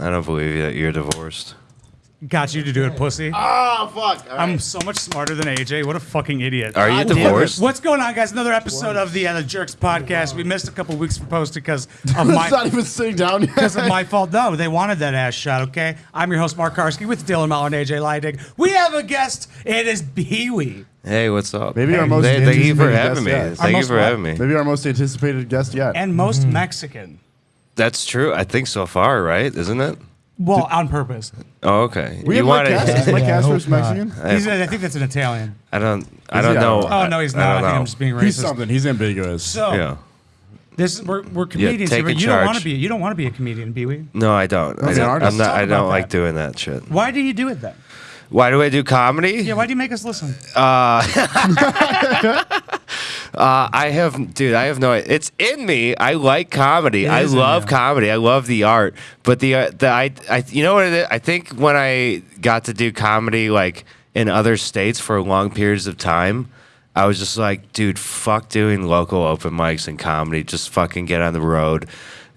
I don't believe that you're divorced. Got you to do it, pussy. Oh fuck! All I'm right. so much smarter than AJ. What a fucking idiot. Are you God damn it. divorced? What's going on, guys? Another episode of the, uh, the Jerks podcast. We missed a couple weeks for posting because of it's my not even sitting down yet. because of my fault. No, they wanted that ass shot. Okay, I'm your host Mark Karski with Dylan Miller and AJ Leidig. We have a guest. It is Pee Wee. Hey, what's up? Maybe our most Thank, thank you for anticipated having me. yet. Thank you most for what? having me. Maybe our most anticipated guest yet. and most Mexican. That's true. I think so far, right? Isn't it? Well, on purpose. Oh, okay. we you have Mike wanted- Casper. Is Mike Yeah, I Casper hope not. Mexican? He's, I think that's an Italian. I don't. I don't he? Know. Oh no, he's not. I, don't think know. I'm just being racist. He's something. He's ambiguous. So Yeah. this we're, we're comedians take here, but in you don't want to be. You don't want to be a comedian, Pee Wee. No, I don't. I He's an don't artist. I'm not. Talk I about don't like that. doing that shit. Why do you do it then? Why do I do comedy? Yeah, why do you make us listen? Uh, Uh, I have, dude. I have no. It's in me. I like comedy. It I love comedy. I love the art. But the uh, the I, I you know what it is? I think when I got to do comedy like in other states for long periods of time, I was just like, dude, fuck doing local open mics and comedy. Just fucking get on the road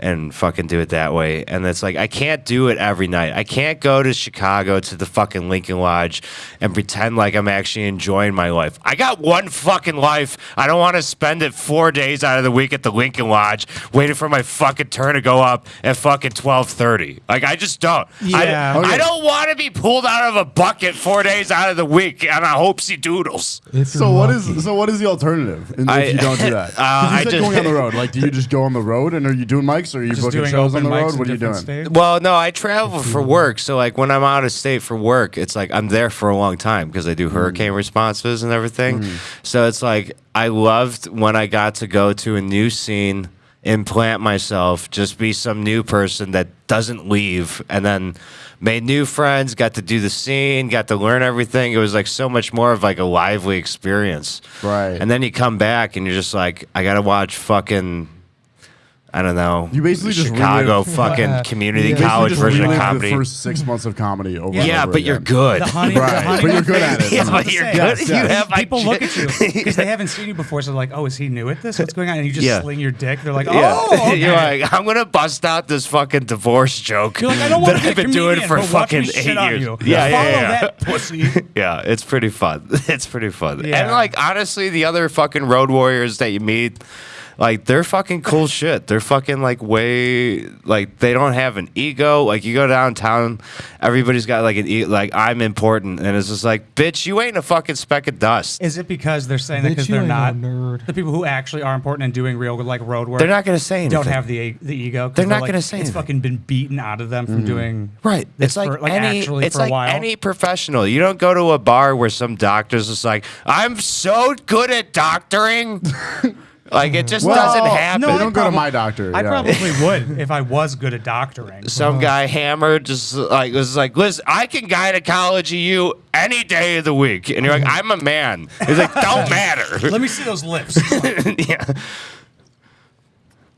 and fucking do it that way. And it's like I can't do it every night. I can't go to Chicago to the fucking Lincoln Lodge and pretend like I'm actually enjoying my life. I got one fucking life. I don't want to spend it four days out of the week at the Lincoln Lodge waiting for my fucking turn to go up at fucking twelve thirty. Like I just don't. Yeah. I, Okay. I don't want to be pulled out of a bucket four days out of the week on a hopesy doodles. If So you're what lucky. is so what is the alternative if I- you don't do that? Uh, you I said just- going on the road. Like, do you just go on the road and are you doing mics or are you Just booking doing shows on open the mics road? in What are you doing? different states? Well, no, I travel for work. So, like, when I'm out of state for work, it's like I'm there for a long time because I do hmm. hurricane responses and everything. Hmm. So, it's like I loved when I got to go to a new scene, implant myself, just be some new person that doesn't leave, and then made new friends, got to do the scene, got to learn everything. It was like so much more of like a lively experience. Right. And then you come back and you're just like, I got to watch fucking. I don't know. You basically just Chicago relive- fucking Yeah. community You Basically college version of comedy. The first six months of comedy over. and yeah, over but you're good. The honey, Right, the honey but you're good at it. yeah, but you're good. Yes, You have People shit. look at you because they haven't seen you before, so they're like, "Oh, is he new at this? What's going on?" And you just Yeah. sling your dick. They're like, "Oh, Yeah, okay." you're like, I'm gonna bust out this fucking divorce joke You're like, I don't that be I've a been doing for but watch me fucking eight years. You. Yeah, yeah, yeah. pussy. Yeah, it's pretty fun. It's pretty fun. And like honestly, the other fucking road warriors that you meet, like they're fucking cool shit. They're fucking like way like they don't have an ego. Like you go downtown, everybody's got like an e- like I'm important, and it's just like, bitch, you ain't a fucking speck of dust. Is it because they're saying that because they're not no nerd. the people who actually are important and doing real like road work? They're not gonna say anything. don't have the the ego. 'cause They're not like, gonna say It's anything. fucking been beaten out of them from doing Right. this It's like, for, like any actually it's for a like while. any professional. You don't go to a bar where some doctor's just like, I'm so good at doctoring. like it just Well, doesn't happen. They I don't go to probably- my doctor. I yeah. probably would if I was good at doctoring. some guy hammered just like was like, listen, I can gynecology you any day of the week. And you're like, mm-hmm. I'm a man. He's like, don't matter. Let me see those lips. yeah.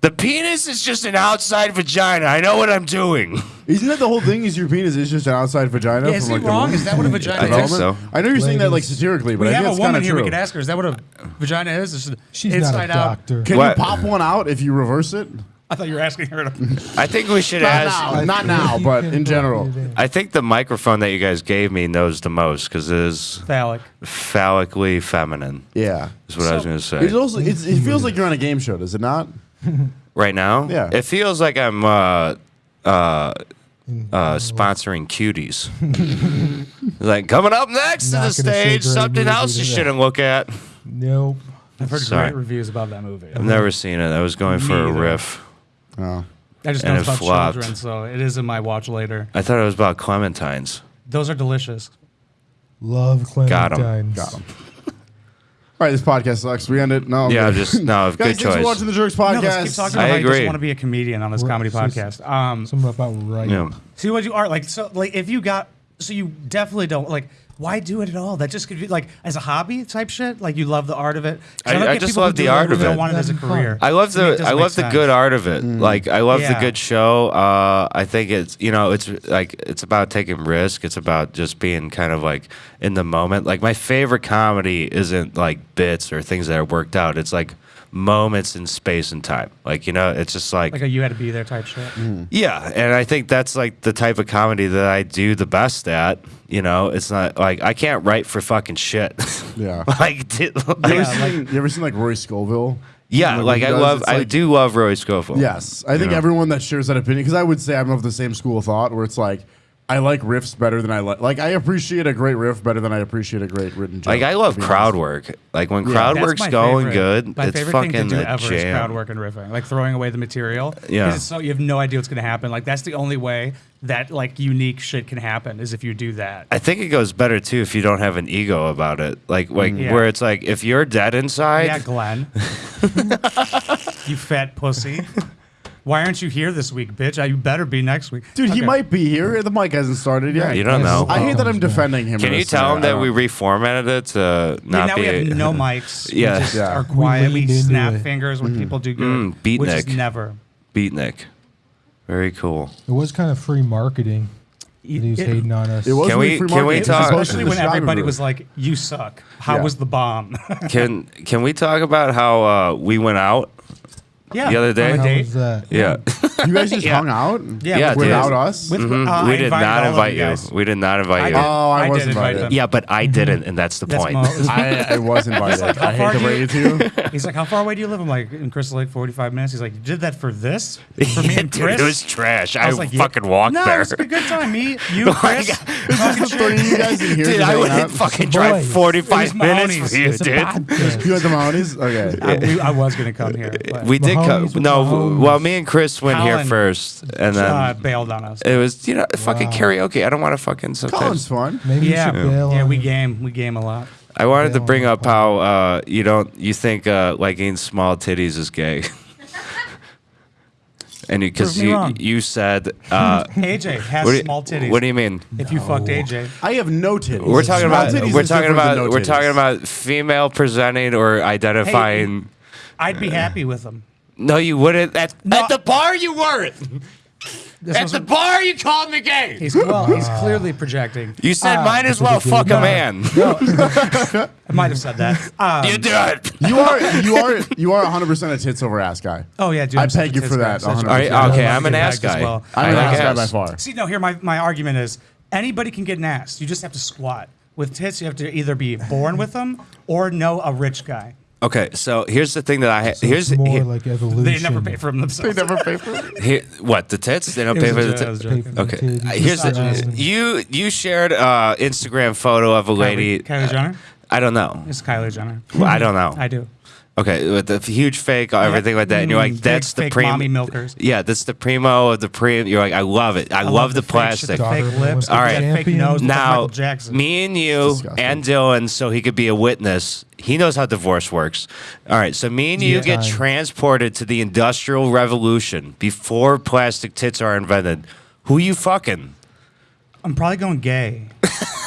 The penis is just an outside vagina. I know what I'm doing. Isn't that the whole thing? Is your penis is just an outside vagina? Yeah, is from, he like, the wrong? womb? Is that what a vagina I think is? so. I know you're saying that like satirically, but We I have think a it's woman kind of here. true. We could ask her. Is that what a vagina is? Is She's inside not a out? doctor. Can What? you pop one out if you reverse it? I thought you were asking her to. I think we should Not ask. now, not now, You but can in put general. it in. I think the microphone that you guys gave me knows the most because it is Phallic. phallically feminine. Yeah. Is what I was going to say. It's also it's, it feels like you're on a game show, does it not? right now, Yeah. it feels like I'm uh, uh, uh, sponsoring cuties. like coming up next to Not the gonna say stage, great something movie else you to shouldn't look at. Nope. I've heard Sorry. great reviews about that movie. I've never seen it. I was going Me for a either. riff. Oh. I just know and it's it about flopped. children, so it is in my watch later. I thought it was about clementines. Those are delicious. Love Got 'em. clementines. Got 'em. All right, this podcast sucks. We end it. No. I'm Yeah, good. just no. Guys, Good thanks for choice. watching the Jerks No, podcast. let's keep talking I about how you agree. just want to be a comedian on this Right, comedy so podcast. Um, Something about right. Yeah. see what you are like. So like, if you got, so you definitely don't like. Why do it at all? That just could be like as a hobby type shit. Like you love the art of it. I- don't I just love the do art who of Don't it. want it as a That'd be fun. career. I love To me, it the I make love the good art of it. Like I love the good show. Uh, I think it's you know it's like it's about taking risk. It's about just being kind of like in the moment. Like my favorite comedy isn't like bits or things that are worked out. It's like moments in space and time. Like you know, it's just like, Like a you had to be there type shit. Hmm. yeah, and I think that's like the type of comedy that I do the best at. You know, it's not like I can't write for fucking shit. Yeah. like, did, You ever, Yeah, seen, you ever seen like Roy Scoville? yeah, Like, like I does, love, it's I do love Roy Scoville. Yes, I think know? everyone that shares that opinion because I would say I'm of the same school of thought where it's like I like riffs better than I like. Like I appreciate a great riff better than I appreciate a great written joke. Like I love crowd honest. work. Like when Yeah. crowd work's going favorite- good, My it's favorite fucking thing to do a ever is crowd work and riffing, like throwing away the material. 'Cause Yeah. it's so you have no idea what's going to happen. Like that's the only way that like unique shit can happen is if you do that. I think it goes better too if you don't have an ego about it. Like like mm. Yeah. where it's like if you're dead inside, yeah, Glenn. you fat pussy. Why aren't you here this week, bitch? Uh, You better be next week. Dude, he might be here. The mic hasn't started yet. You don't know. I hate that I'm defending him. can in you tell him that we reformatted it to not Yeah, now be? we have no mics. Yeah. we just Yeah. are quiet. We, leaned into snap fingers when people do good, Mm, beatnik. which is never. Beatnik. Very cool. It was kind of free marketing. That he was It- hating on us. It was Can we- free can we marketing. Talk- Especially when everybody Chicago was like, "You suck." How Yeah. was the bomb? Can can we talk about how uh, we went out? Yeah, The other oh, day? on How was that? Yeah. You guys just Yeah. hung out. Yeah, Yeah, with- dude. without us. With, Mhm. uh, I we did not invite you you. guys. We did not invite you. did. Oh, I I was did invite invited. Yeah, but I didn't, and that's the That's point. I, I was invited. like, I hate to do bring you- to. He's like, "How far away do you live?" I'm like, "In Crystal Lake, 45 minutes." He's like, "You did that for this? For me and Dude, Chris?" it was trash. I, was like, yeah. fucking walked no, there. it was a good time. Me, you, Chris. talking Just you guys in here. Dude, I would out. fucking drive 45 minutes for you, dude. podcast. You had the Mahoney's? Okay. I, was gonna come here. We did come. No, well, me and Chris went here Colin, first, and then uh, bailed on us. it was you know fucking Wow. karaoke. I don't want to fucking Colin's sometimes. fun. Maybe yeah, you should bail yeah, on we it. game, we game a lot. I wanted to Bail bring on up how uh, you don't you think uh, liking small titties is gay. And because Prove me you wrong. you said uh, AJ has what, do you, small titties. what do you mean? if you fucked AJ, I have no titties. We're talking Small about titties we're is talking different about no we're titties. talking about female presenting or identifying. I'd be happy with him. No, you wouldn't. At, No. at the bar, you weren't. This At was the bar, you called me gay. he's well, he's clearly projecting. You said Uh, might as well a gay fuck a bar. man. I might have said that. Um, you did. You are you are you are 100 percent a tits over ass guy. oh yeah, dude. I I'm such peg you for that, I'm such a 100%. tits All right, guy. okay, I I'm love an ass guy. well. I'm I an like ass guy ass. by far. See, no, here my, my argument is anybody can get an ass. You just have to squat. With tits, you have to either be born with them or know a rich guy. Okay, so here's the thing that I So here's it's more here- like evolution. They never pay for them themselves. They never pay for it. here- what the tits they don't pay for the joke, tits. Pay for the Okay, titties. uh, here's the you you shared uh Instagram photo of a lady. Kylie, Kylie Jenner? I don't know. It's Kylie Jenner. Well, I don't know. I do. Okay, with the huge fake, everything like that, and you're Mm, like, big that's the primo. mommy milkers. Yeah, that's the primo of the pre. You're like, I love it. I, love, the, fake shit, plastic. The fake lips, an All the right. fake nose, Now, Jackson. me and you and Dylan, so he could be a witness. He knows how divorce works. All right, so me and you Yeah. get transported to the Industrial Revolution before plastic tits are invented. Who you fucking? I'm probably going gay.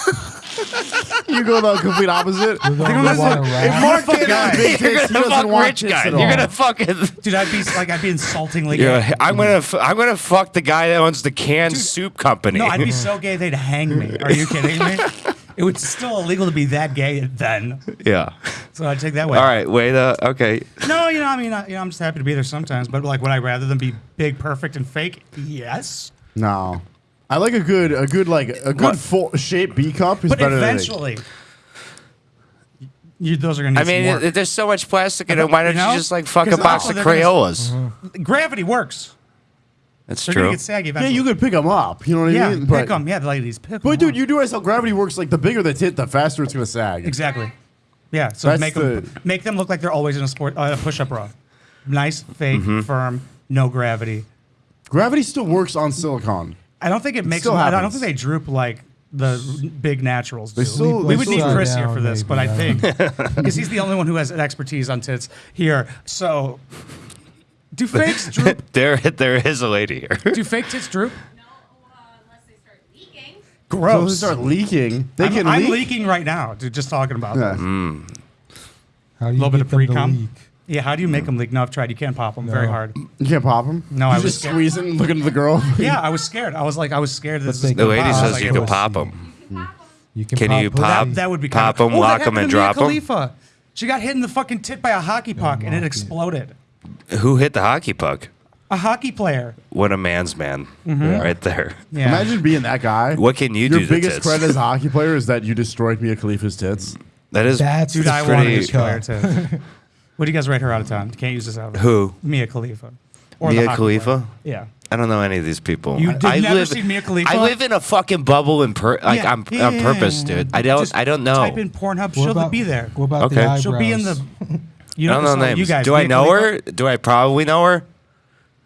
You go the complete opposite. We're going I'm to gonna want If rap. Mark fuck can't have guy. big You're tits, he gonna doesn't fuck want rich tits guy. at You're gonna fucking. Dude, I'd be like, I'd be insultingly You're gay. like, I'm gonna. f- I'm gonna fuck the guy that owns the canned Dude, soup company. No, I'd be so gay they'd hang me. Are you kidding me? It was still illegal to be that gay then, yeah. so I'd take that way. All right. Wait. Uh, okay. No, you know, I mean, I, you know, I'm just happy to be there sometimes. But like, would I rather than be big, perfect, and fake? Yes. No. I like a good, a good like a good What? full shape B cup is But better eventually, you, those are gonna. Need I mean, some work. it- there's so much plastic in it. Why don't You know? you just like fuck a box of they're gonna- Crayolas? gravity works. That's They're true. gonna get saggy than. Yeah, you could pick them up. You know what yeah, I mean? pick them. Yeah, ladies, pick 'em But dude, up. you do realize how gravity works. Like the bigger the tit, the faster it's gonna sag. exactly. Yeah, so That's make them make them look like they're always in a sport uh, a push-up bra. Nice, fake, Mm-hmm. firm, no gravity. Gravity still works on silicon. I don't think it makes. still Them, I don't happens. think they droop like the big naturals do. Still- we they would need are Chris here for this, but I think because he's the only one who has an expertise on tits here. So, do fakes droop? there, there is a lady here. Do fake tits droop? No, uh, unless they start leaking. So they start leaking. They I'm, can I'm leak. leaking right now, dude. Just talking about Yeah. this. How do you Little bit of pre-cum? leak? Yeah, how do you make them leak? No, I've tried. You can't pop them very hard. You can't pop them. No, you I was just scared. squeeze it and look into the girl. Yeah, I was scared. I was like, I was scared that this they was can The gonna lady pop. I was says like, you oh, can pussy. pop them. You can. You can, Can pop you pop- That, that would be Pop kind of, 'em, oh, lock that 'em, and happened to Mia drop 'em? Khalifa. She got hit in the fucking tit by a hockey puck and it exploded. Who hit the hockey puck? A hockey player. What a man's man, mm-hmm. right there. Yeah. Imagine being that guy. What can you Your do to biggest tits? credit as a hockey player is that you destroyed Mia Khalifa's tits. That is That's Dude, the I want to pretty- destroy her too. What do you guys write her out of ten? Can't use this out. who Mia Khalifa. Or the Mia Khalifa. player. Yeah. I don't know any of these people. You I- did I never live, see Mia Khalifa? I live in a fucking bubble in per, like Yeah, on, yeah, on purpose, yeah, yeah. dude. I don't Just I don't know. Type in Pornhub. What She'll about, be there. What about Okay. the eyebrows? She'll be in the. You I don't know so names. You guys. do I know Khalifa? her? Do I probably know her?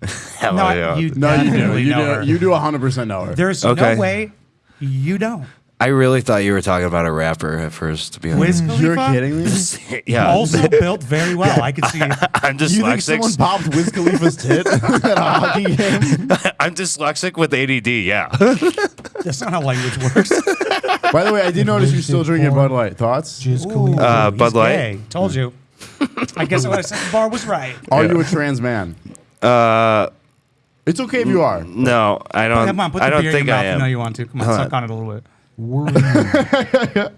Hell No, yeah. you No, you do. You know her. do. You do 100% know her. There's Okay. no way you don't. I really thought you were talking about a rapper at first. To be honest, Wiz Khalifa. You're kidding me? yeah. Also built very well. I can see. I'm You think someone dyslexic. popped Wiz Khalifa's tit at a hockey game? I'm dyslexic with ADD. Yeah. That's not how language works. By the way, I did notice you're still drinking Bud Light. Thoughts? Jizz Khalifa. Uh, he's Bud Light? gay. Told you. I guess what I said the bar was right. Are Yeah. you a trans man? Uh, It's okay if you are. no, I don't. Come on, put I the don't beer in think your mouth. I You am. know you want to. Come on, Hold suck on. on it a little bit. Were?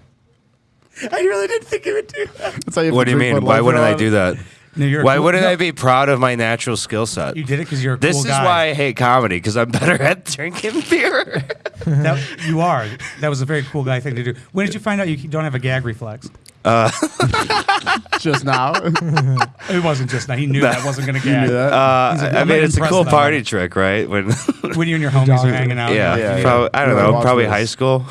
I really didn't think you would do that. That's how you what do you mean? Why wouldn't I do that? No, Why cool- wouldn't no, I be proud of my natural skill set? You did it because you're a This cool This is guy. why I hate comedy because I'm better at drinking beer. That, you are. That was a very cool guy thing to do. When did you find out you don't have a gag reflex? Just now. It wasn't just now. He knew that wasn't going to you gag. Uh, like, I mean, it's a cool party trick, right? When When you and your homies are hanging out. yeah, Yeah, yeah. prob- I don't Yeah, know, probably this. high school.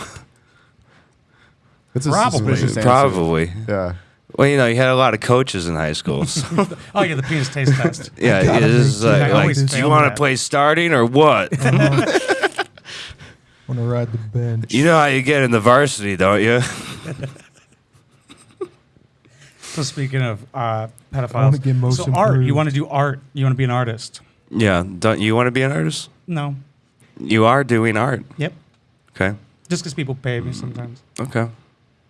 It's a Probably. suspicious answer. Probably. Yeah. Well, you know, you had a lot of coaches in high school. so- Oh, yeah, the penis taste test. yeah, gotta it is make like, like, always do you fail want to that. play starting or what? Want to ride the bench? you know how you get in the varsity, don't you? So speaking of uh, pedophiles, get most so art. You improved. want to do art. You want to be an artist. yeah. Don't you want to be an artist? No. You are doing art. Yep. Okay. Just because people pay me sometimes. Okay.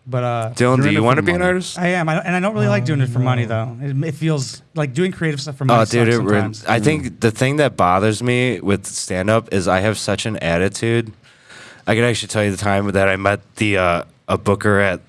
But uh, Dylan, do you want to be an artist? I am, I, and I don't really like doing it for money though. It, it feels like doing creative stuff for money. Oh, dude, it. I think the thing that bothers me with stand up is I have such an attitude. I can actually tell you the time that I met the uh, a booker at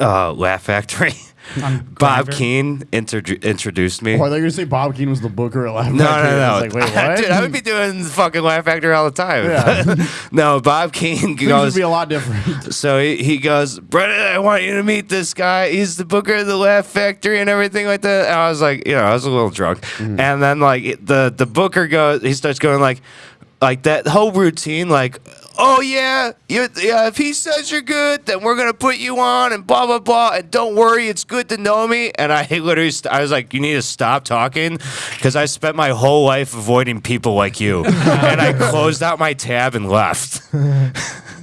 uh, Laugh Factory. On Bob Grindr. Keane introdu- introduced me. Oh, I thought you were going to say Bob Keane was the booker at Laugh No, Factory. no, no. I was like, wait, what? Dude, I would be doing the fucking Laugh Factory all the time. Yeah. no, Bob Keane Things would goes. be a lot different. So he, he goes, Brennan, I want you to meet this guy. He's the booker of the Laugh Factory and everything like that. And I was like, you know, I was a little drunk. Mm-hmm. And then like the the booker goes, he starts going like, like that whole routine, like, oh yeah, you, yeah, if he says you're good, then we're gonna put you on and blah blah blah. And don't worry, it's good to know me. And I literally, st- I was like, you need to stop talking because I spent my whole life avoiding people like you. and I closed out my tab and left.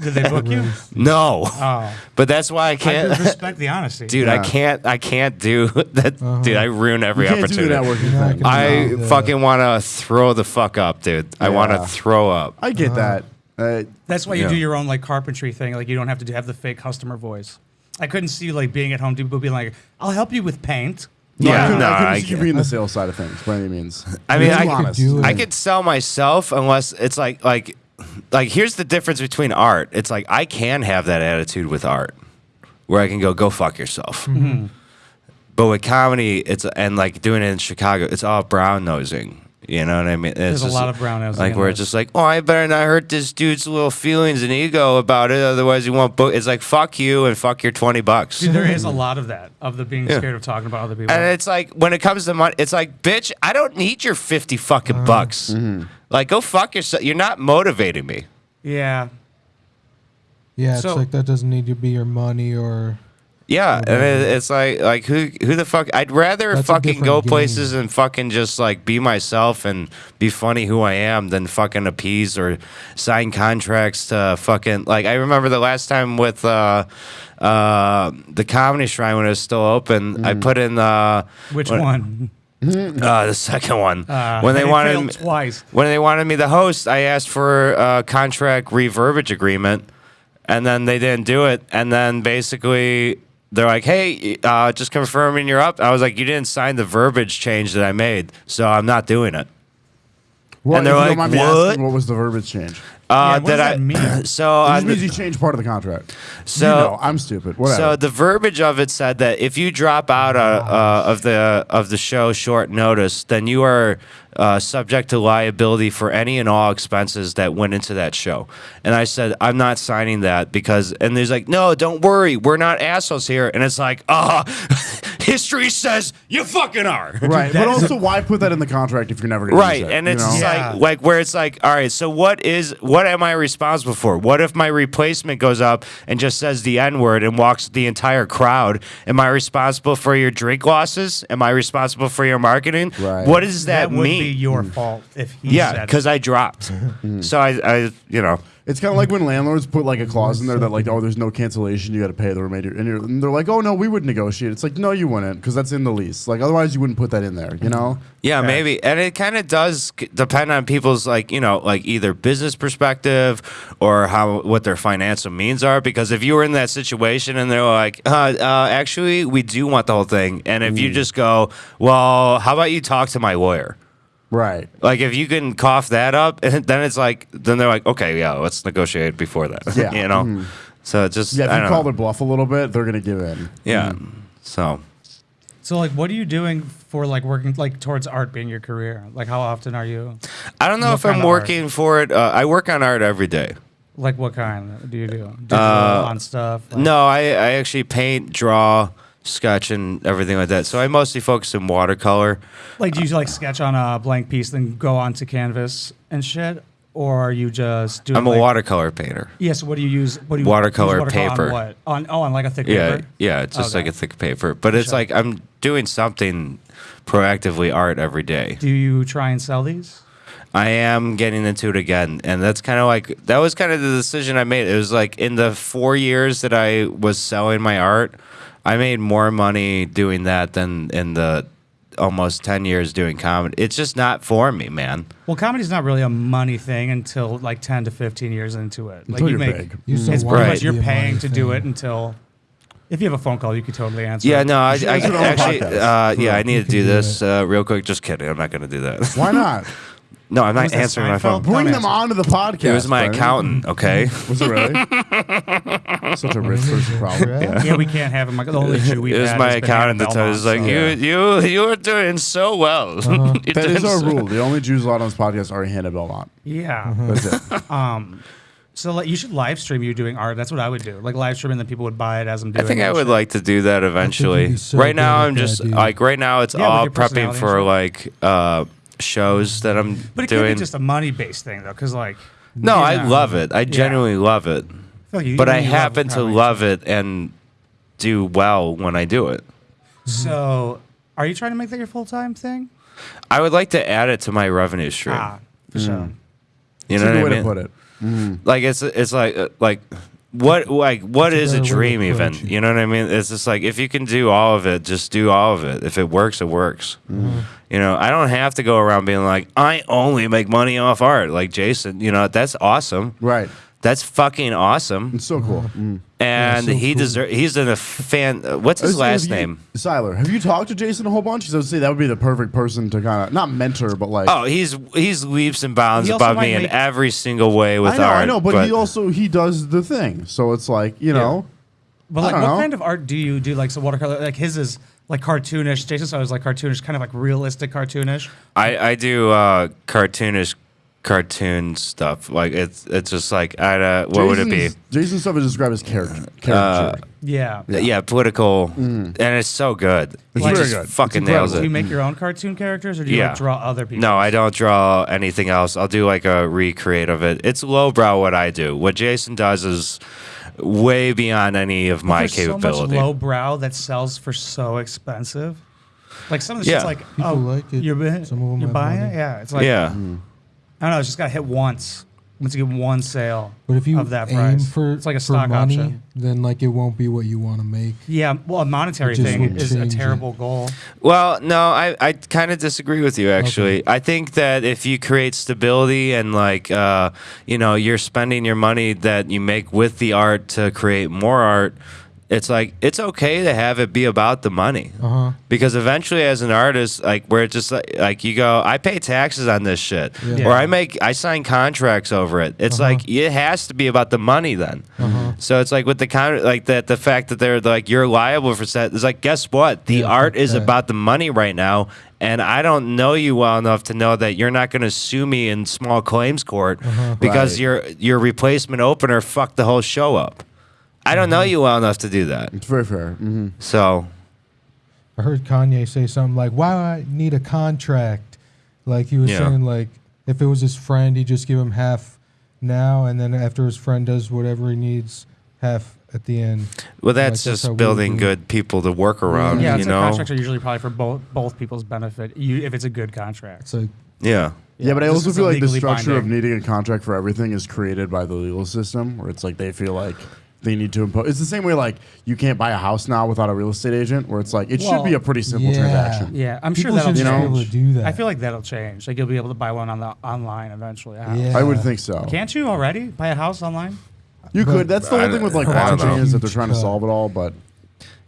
Did they book you? No. Oh, But that's why I I can't, could respect the honesty. dude. I can't. I can't do that, uh-huh. dude. I ruin every You can't do opportunity. networking thing. I Yeah. fucking want to throw the fuck up, dude. I want to throw up. I get that. Uh, That's why you Yeah. do your own like carpentry thing. Like you don't have to do- have the fake customer voice. I couldn't see like being at home, people being like, "I'll help you with paint." no, I Yeah, couldn't, no, I couldn't I see you being the sales side of things by any means. I mean, I honest. could. I could sell myself unless it's like like like here's the difference between art. It's like I can have that attitude with art, where I can go go fuck yourself. But with comedy, it's and like doing it in Chicago, it's all brown nosing. You know what I mean? It's There's a lot of brown nosing Like where it's just like, oh, I better not hurt this dude's little feelings and ego about it, otherwise he won't book. It's like fuck you and fuck your twenty bucks. Dude, there is a lot of that of the being Yeah. scared of talking about other people. And it's like when it comes to money, it's like, bitch, I don't need your fifty fucking uh, bucks. Mm-hmm. Like, go fuck yourself. You're not motivating me. yeah, Yeah, it's So- like that doesn't need to be your money or Yeah, and it, it's like, like who, who the fuck? I'd rather That's a fucking go different places and fucking just like be myself and be funny who I am than fucking appease or sign contracts to fucking like. I remember the last time with uh, uh, the Comedy Shrine when it was still open, I put in uh, which when- one? Uh, the second one Uh, when they it wanted failed twice. when they wanted me the host, I asked for a contract reverbage agreement, and then they didn't do it. And then basically they're like, "Hey, uh, just confirming you're up." I was like, "You didn't sign the verbiage change that I made, so I'm not doing it." Well, and they're like, don't mind me "What?" asking, what was the verbiage change? Uh, Yeah, what does I, mean? So, It on just means you changed part of the contract. So- you know, I'm stupid. Whatever. So the verbiage of it said that if you drop out uh, uh, of the of the show short notice, then you are uh, subject to liability for any and all expenses that went into that show. And I said, I'm not signing that because. And there's like, no, don't worry, we're not assholes here. And it's like, ah, history says you fucking are. right, that but is also, why put that in the contract if you're never going to Right, use it? and you it's know? just Yeah. like like where it's like, all right, so what is what am I responsible for? What if my replacement goes up and just says the N word and walks the entire crowd? Am I responsible for your drink losses? Am I responsible for your marketing? Right. What does that, that would mean? be your fault if he yeah, said it. because I dropped. so I, I, you know, It's kind of like when landlords put like a clause in there that like, oh, there's no cancellation, you got to pay the remainder, and, you're, and they're like, oh no, we would negotiate. It's like, no, you wouldn't, because that's in the lease. Like, otherwise, you wouldn't put that in there. You know? Yeah, Okay. maybe. And it kind of does depend on people's like, you know, like either business perspective or how what their financial means are because if you were in that situation and they're like, uh, uh actually, we do want the whole thing. And if Mm. you just go, "Well, how about you talk to my lawyer?" Right. Like if you can cough that up, and then it's like then they're like, "Okay, yeah, let's negotiate before that." Yeah. you know. Mhm. So it just Yeah, if I you don't call know. their bluff a little bit, they're gonna give in. Yeah. So So like, what are you doing for like working like towards art being your career? Like, how often are you? I don't know if I'm kind of art? working for it. Uh, I work on art every day. Like, what kind do you do? Digital Uh, on stuff? Like- No, I, I actually paint, draw, sketch, and everything like that. So I mostly focus in watercolor. Like, do you like sketch on a blank piece, then go onto canvas and shit, or are you just doing? I'm a like, watercolor painter. Yes. what do you use? What do you Watercolor watercolor paper. On what? On oh, on like a thick Yeah, paper. yeah, it's just like a thick paper. But it's Sure. like I'm doing something proactively art every day. Do you try and sell these? I am getting into it again, and that's kind of like that was kind of the decision I made. It was like in the four years that I was selling my art, I made more money doing that than in the almost ten years doing comedy. It's just not for me, man. Well, comedy's not really a money thing until like ten to fifteen years into it. Like Until you you're make big. You still it's want pretty Right. much to you're be a money paying to do it until if you have a phone call, you could totally answer. Yeah, it. no, I, should I answer it on the actually, uh, yeah, I need to do do this uh, real quick. Just kidding, I'm not going to do that. Why not? no, I'm not answering my phone. Bring them answer. onto the podcast. It was my Brennan. accountant. Okay, Was it really? Such a rich person problem. yeah, we can't have him. Like the only issue we it was had my has been accountant that Hannah was like, Belmont, "You, so- you, you are doing so well." You're That is our so- rule. The only Jews allowed on this podcast are Hannah Belmont. so- Yeah. That's it. Um. So like, you should live stream you doing art. That's what I would do. Like live stream, and then people would buy it as I'm doing. I doing. think it I would shit. like to do that eventually. so right now, I'm just dude. like right now it's Yeah, all prepping for like uh, shows that I'm But it could be just a money based thing though, because like. no, I Yeah. love it. I genuinely love it. I feel like you- but I you love happen to comedy. love it and do well when I do it. So, are you trying to make that your full time thing? I would like to add it to my revenue stream. Ah, for sure. you That's know a good what way I to mean? put it. Like it's it's like uh, like what like what That's a is a better way to dream even? approach it. You know what I mean? It's just like if you can do all of it, just do all of it. If it works, it works. You know, I don't have to go around being like I only make money off art like Jason. You know, that's awesome. Right. That's fucking awesome. It's so cool. Mm. And so he cool. deserve. He's in a fan. uh, What's his last you- name? Siler. Have you talked to Jason a whole bunch? Because I would say that would be the perfect person to kind of not mentor, but like. Oh, he's he's leaps and bounds above me in every single way with I know, art. I know, but, he also he does the thing. So it's like you know, But like, what know. kind of art do you do? Like, so watercolor, like his is like cartoonish. Jason Jason's always like cartoonish, kind of like realistic cartoonish. I, I do uh, cartoonish cartoon stuff. Like it's it's just like I uh, what would it be? Jason's- Jason's stuff is described as character. Uh, caricature. Yeah. Yeah, political, and it's so good. Mm. It's he very just good. It's fucking nails Do you make your own cartoon characters, or do you Yeah. like, draw other people? No, I don't draw anything else. I'll do like a recreate of it. It's lowbrow what I do. What Jason does is way beyond any of my There's capability. so much low brow that sells for so expensive. Like some of the Yeah. shit's like, People oh, like it. you're, Some of them you're buying money. it. Yeah, it's like yeah. I don't know. It's just got to hit once. Once you get one sale But if you of that aim price, for it's like a for stock money, option. then like it won't be what you want to make. Yeah, well, a monetary thing is a change it. terrible goal. Well, no, I, I kind of disagree with you actually. I think that if you create stability and like uh, you know, you're spending your money that you make with the art to create more art, it's like it's okay to have it be about the money Uh-huh. because eventually as an artist like where it's just like, like you go i pay taxes on this shit Yeah. or i make i sign contracts over it it's Uh-huh. like it has to be about the money then so it's like with the con like that the fact that they're like you're liable for that it's like guess what the Yeah, art is about the money right now and i don't know you well enough to know that you're not going to sue me in small claims court Uh-huh. because Right. your your replacement opener fucked the whole show up I don't know Mm-hmm. you well enough to do that. It's very fair. hmm So I heard Kanye say something like, "Why do I need a contract?" Like he was Yeah. saying, like if it was his friend, he'd just give him half now, and then after his friend does whatever he needs, half at the end. well, that's Like, that's how just we building do. good people to work around. Yeah, you it's know. contracts are usually probably for both both people's benefit. You, if it's a good contract. So yeah. Yeah, but I this also is feel like the legally structure of binding. needing a contract for everything is created by the legal system, where it's like they feel like they need to impose. It's the same way like you can't buy a house now without a real estate agent, where it's like it should be a pretty simple yeah. transaction. Yeah, I'm sure that'll should you know, be able to do that. I feel like that'll change. Like you'll be able to buy one on the online eventually. Yeah. I would think so. Can't you already buy a house online? You But- could. That's the I whole thing with like don't- I don't blockchain know. is that they're trying to solve it all, but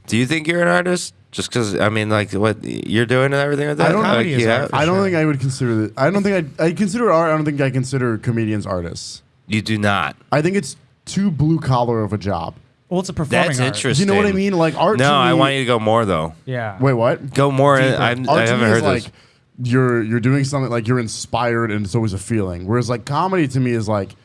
Do you think you're an artist? Just because I mean, like what you're doing and everything like that. I don't- like, Comedy is you art I don't sure. think I would consider that. I don't think I I consider art. I don't think I consider comedians artists. You do not. I think it's too blue collar of a job. Well, it's a performing That's art. interesting. You know what I mean? Like art. No, to I want you to go more though. Yeah. Wait, what? Go more. In, Deeper. I'm, Art I to haven't me heard is this. like you're you're doing something like you're inspired and it's always a feeling. Whereas like comedy to me is like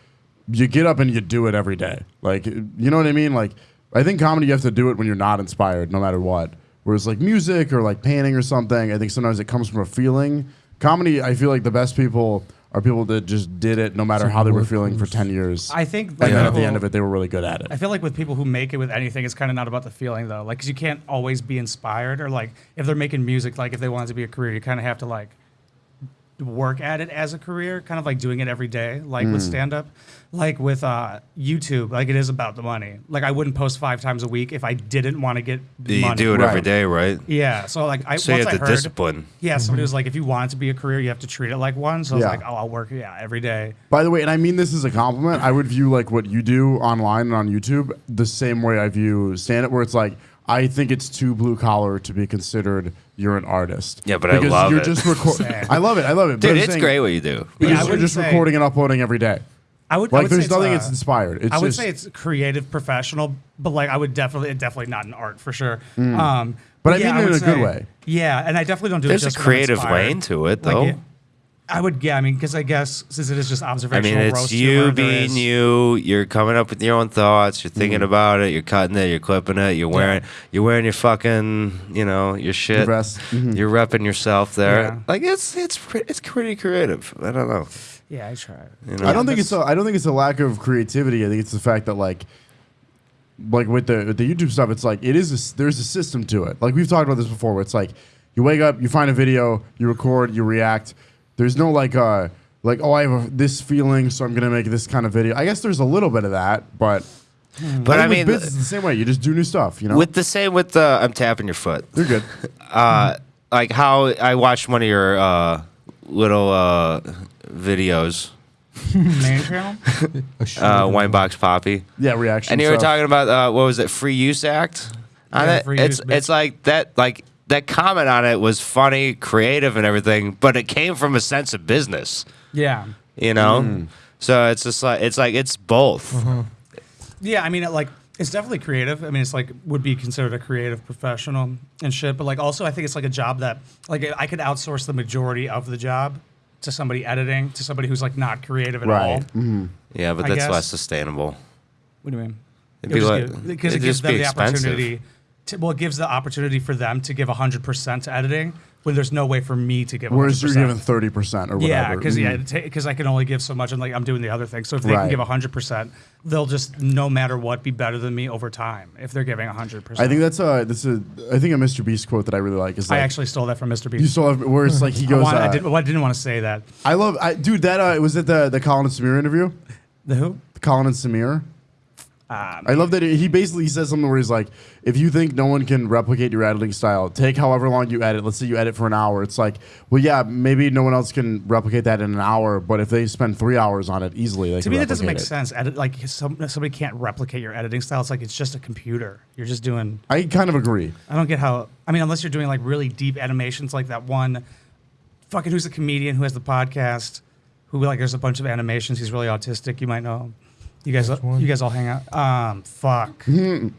you get up and you do it every day. Like you know what I mean? Like I think comedy you have to do it when you're not inspired, no matter what. Whereas like music or like painting or something, I think sometimes it comes from a feeling. Comedy, I feel like the best people are people that just did it no matter It's how they were feeling for ten years. I think and like, then at the end of it, they were really good at it. I feel like with people who make it with anything, it's kind of not about the feeling though. Like, cause you can't always be inspired, or like if they're making music, like if they want it to be a career, you kind of have to like work at it as a career, kind of like doing it every day, like Hmm. with stand up, like with uh, YouTube. Like it is about the money. Like I wouldn't post five times a week if I didn't want to get you money. do it every Right. day, right? Yeah. So like I So you have I the heard, discipline. Yeah, somebody was like, if you want it to be a career, you have to treat it like one. So I was Yeah. like, oh, I'll work yeah every day. By the way, and I mean this as a compliment, I would view like what you do online and on YouTube the same way I view stand up, where it's like I think it's too blue collar to be considered you're an artist. Yeah, but I because love you're it. just recording. I love it. I love it. Dude, I'm it's saying- great what you do. Because Yeah, I you're wouldn't just say- recording and uploading every day. I would I Like would say there's nothing it's, it's uh, inspired. It's I would just, say it's creative, professional, but like I would definitely, definitely not an art for sure. Um, But I yeah, mean it would in a good say- way. Yeah, and I definitely don't do There's it a just when I'm creative inspired. lane to it, Like, though. yeah, I would, yeah, I mean, because I guess since it is just observational. I observational mean, it's roast you humor, there being is- you. You're coming up with your own thoughts. You're thinking about it. You're cutting it. You're clipping it. You're wearing. You're wearing your fucking. You know your shit. vest. Mhm. You're repping yourself there. Yeah. Like it's it's pre- it's pretty creative. I don't know. Yeah, I try. You know? I don't think that's- it's a, I don't think it's a lack of creativity. I think it's the fact that like like with the with the YouTube stuff, it's like it is a s there's a system to it. Like we've talked about this before, where it's like you wake up, you find a video, you record, you react. There's no like uh like oh I have a, this feeling, so I'm gonna make this kind of video. I guess there's a little bit of that, but But I think with mean, business it's the same way. You just do new stuff. You know, with the same with the I'm tapping your foot. you're good. Uh, like how I watched one of your uh, little uh, videos, Main channel. A short uh, one. Winebox Poppy. Yeah, reaction. And you were stuff. talking about uh, what was it, Free Use Act? On Yeah, it, Free it's Use, it's like that, like that comment on it was funny, creative, and everything, but it came from a sense of business, Yeah. you know. Mm. So it's just like it's like it's both. Uh-huh. Yeah, I mean, it, like it's definitely creative. I mean, it's like would be considered a creative professional and shit. But like also, I think it's like a job that like I could outsource the majority of the job to somebody editing, to somebody who's like not creative at all. right. Mhm. Yeah, but I that's guess. less sustainable. What do you mean? It'd It be like- just because it it'd gives them be the expensive. opportunity. To, well, it gives the opportunity for them to give hundred percent to editing when there's no way for me to give. Whereas you're 100%. giving thirty percent or whatever. Yeah, because yeah, Mhm. because I can only give so much, and like I'm doing the other thing. So if they Right. can give hundred percent, they'll just no matter what be better than me over time. If they're giving hundred percent, I think that's a that's a I think a Mr. Beast quote that I really like is I actually stole that from Mr. you Beast. still have where it's like he I, goes. I, uh, didn't, well, I didn't want to say that. I love, I, dude. That uh, was it. The the Colin and Samir interview. The who? Colin and Samir. Ah, I love that he basically says something where he's like, if you think no one can replicate your editing style, take however long you edit. Let's say you edit for an hour. It's like, well, yeah, maybe no one else can replicate that in an hour, but if they spend three hours on it easily, they To me, that doesn't make it. sense. Edit, like some, somebody can't replicate your editing style. It's like it's just a computer. You're just doing. I kind of agree. I don't get how. I mean, unless you're doing like really deep animations, like that one, fucking who's the comedian who has the podcast, who like there's a bunch of animations. He's really autistic. You might know. him. You guys, one? you guys all hang out. Um, fuck.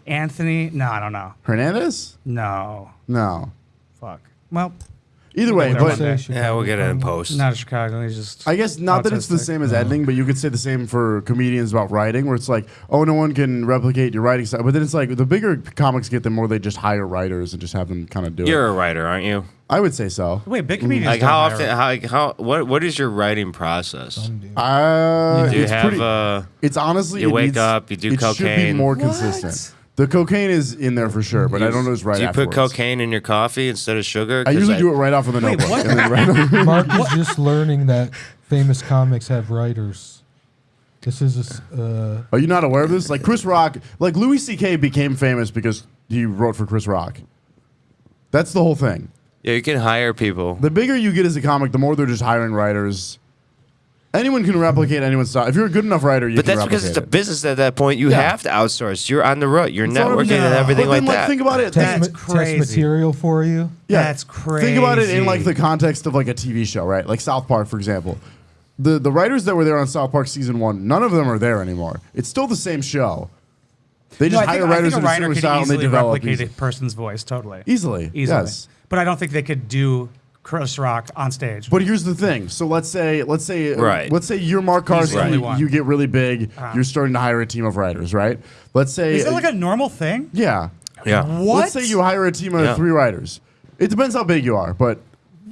Anthony? No, I don't know. Hernandez? No, No. fuck. Well, Either way, but one day. Yeah, we'll get it in post. not a Chicago. He's just. I guess not that it's the autistic. same as editing, but you could say the same for comedians about writing, where it's like, oh, no one can replicate your writing style. But then it's like the bigger comics get, the more they just hire writers and just have them kind of do it. You're a writer, aren't you? I would say so. Wait, big comedians. Like don't how hire- often? How, like, how what what is your writing process? Some do. Uh, Do you it's have pretty, uh, It's honestly You it wake needs- up, you do it should be cocaine. more What? consistent. The cocaine is in there for sure, but I don't know what's right do you put cocaine in your coffee instead of sugar? I usually do it right off of the Wait, notebook. what? and then right Mark is just learning that famous comics have writers. This is a s- uh, Are you not aware of this? Like Chris Rock, like Louis C.K. became famous because he wrote for Chris Rock. That's the whole thing. Yeah, you can hire people. The bigger you get as a comic, the more they're just hiring writers. Anyone can replicate anyone's style. If you're a good enough writer, you But can that's because it's a it. business at that point. You Yeah. have to outsource. You're on the road. You're That's what I'm networking and everything but like then, that. Think about it. test, That's ma- test crazy. material for you. Yeah. That's crazy. Think about it in like the context of like a TV show, right? Like South Park, for example. The the writers that were there on South Park season one, none of them are there anymore. It's still the same show. They just I think, hire I writers think in a a writer certain style and they easily develop replicate these- a person's voice totally. easily. Easily. Yes. But I don't think they could do Chris Rock on stage. But here's the thing. So let's say, let's say, uh, Right. let's say you're Mark He's the Karski. only one. You get really big. Uh-huh. You're starting to hire a team of writers, right? Let's say, Is that like a normal thing? yeah. yeah. What? Let's say you hire a team of Yeah. three writers. It depends how big you are, but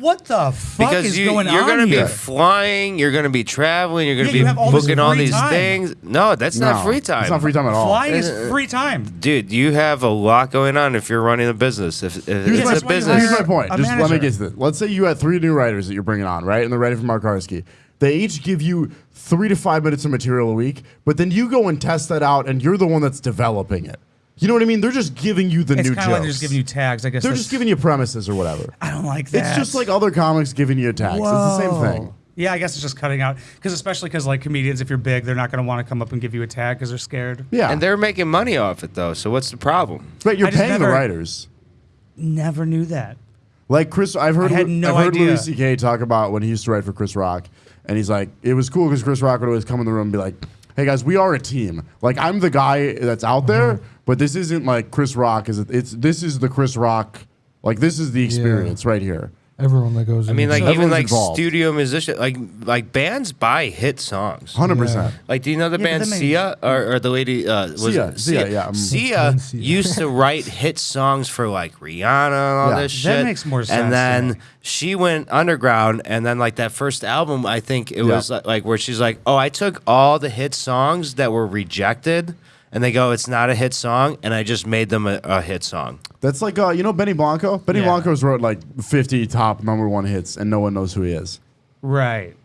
What the fuck Because is you, going you're on gonna here? be flying, you're gonna be traveling, you're gonna Yeah, be you have all this booking all free these time. things. No, that's no, not free time. It's not free time at all. Flying is Uh, free time. Dude, you have a lot going on if you're running a business. If, if Here's, it's my, that's a why you business, here's my point. a Just let me get to this. Let's say you had three new writers that you're bringing on, right? And they're writing for Mark Karski. They each give you three to five minutes of material a week, but then you go and test that out, and you're the one that's developing it. You know what I mean? They're just giving you the It's new kind jokes. like they're just giving you tags. I guess They're that's- just giving you premises or whatever. I don't like that. It's just like other comics giving you attacks. It's the same thing. Yeah, I guess it's just cutting out because especially because like comedians, if you're big, they're not going to want to come up and give you a tag because they're scared. Yeah. and they're making money off it though. So what's the problem? but you're I just paying the writers. Never knew that. Like Chris, I've heard, I had no I've heard idea. Louis C.K. talk about when he used to write for Chris Rock, and he's like, it was cool because Chris Rock would always come in the room and be like, "Hey guys, we are a team. Like I'm the guy that's out there, Uh-huh. but this isn't like Chris Rock. Is it? It's this is the Chris Rock. Like this is the experience right here. Everyone that goes. I mean, like Everyone's even like involved. studio musician, like like bands buy hit songs. Hundred percent. Like, do you know the Yeah, but band that makes- Sia or, or the lady? Uh, was Sia, it Sia, yeah, um, Sia Sia. used to write hit songs for like Rihanna and all Yeah. this That makes more sense And to then me. she went underground, and then like that first album, I think it Yeah. was like, like where she's like, "Oh, I took all the hit songs that were rejected." And they go, it's not a hit song, and I just made them a, a hit song. That's like uh, you know Benny Blanco. Benny Yeah. Blanco's wrote like 50 top number one hits, and no one knows who he is. Right.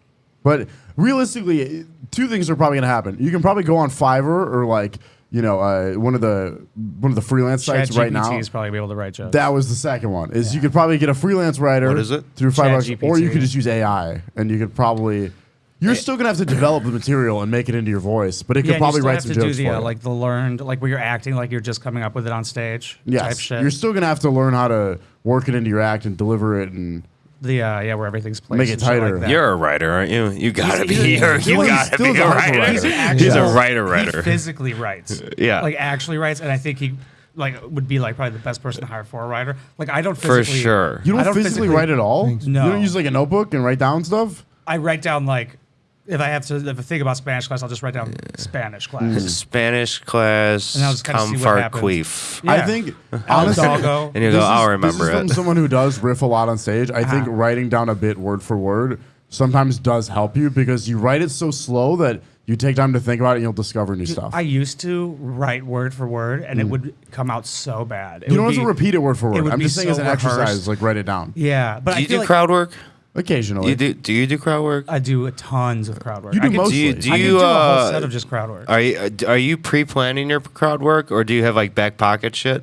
But realistically, two things are probably going to happen. You can probably go on Fiverr or like you know uh, one of the one of the freelance sites right now. is probably be able to write jokes. That was the second one. Is you could probably get a freelance writer. What is it? Through five bucks, ChatGPT. or you could just use AI, and you could probably. You're still gonna have to develop the material and make it into your voice, but it could yeah, and probably you still write have some to do jokes the for uh, you. like the learned like where you're acting like you're just coming up with it on stage type yes, shit. you're still gonna have to learn how to work it into your act and deliver it and the uh, yeah where everything's placed. Make it tighter. Like that. You're a writer, aren't you? You gotta He's- be. he's- You're, he- you well, he's gotta be a a writer. writer. He's an He's a actual- writer, He writer. physically writes. Yeah. Like actually writes, and I think he like would be like probably the best person to hire for a writer. Like I don't For sure. you I don't, physically, write at all. No. you don't use like a notebook and write down stuff. I write down like if I have to if I think about Spanish class, I'll just write down Spanish class. Spanish class, And I'll just kinda see come what for happens. queef. Yeah. I think El honestly, doggo. And you go, is- I'll this remember is from it. someone who does riff a lot on stage. I think Uh-huh. writing down a bit word for word sometimes does help you because you write it so slow that you take time to think about it and you'll discover new stuff. I used to write word for word, and it would come out so bad. It Mm. you don't would have to be- repeat it word for word. would I'm be just saying as so an exercise, like write it down. Yeah, but Do I you feel do like crowd work? Occasionally. You do? Do you do crowd work? I do tons of crowd work. You do I could, mostly. Do you? Do I could you? do a whole uh, set of just crowd work. Are you are you pre-planning your crowd work, or do you have like back pocket shit?